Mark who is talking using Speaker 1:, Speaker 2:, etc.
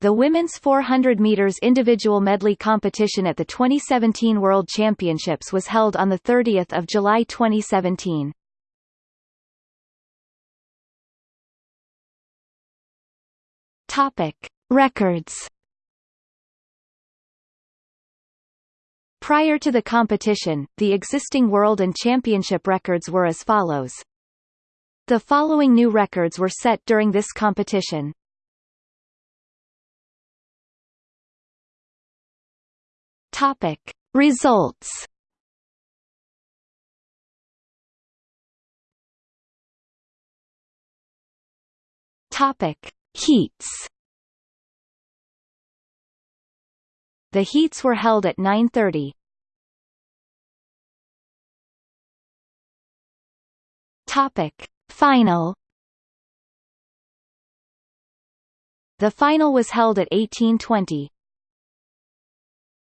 Speaker 1: The women's 400 meters individual medley competition at the 2017 World Championships was held on the 30th of July 2017. Topic: Records. Prior to the competition, the existing world and championship records were as follows. The following new records were set during this competition. Topic. Results. Topic. Heats. The heats were held at 9:30. Topic. Final. The final was held at 1820.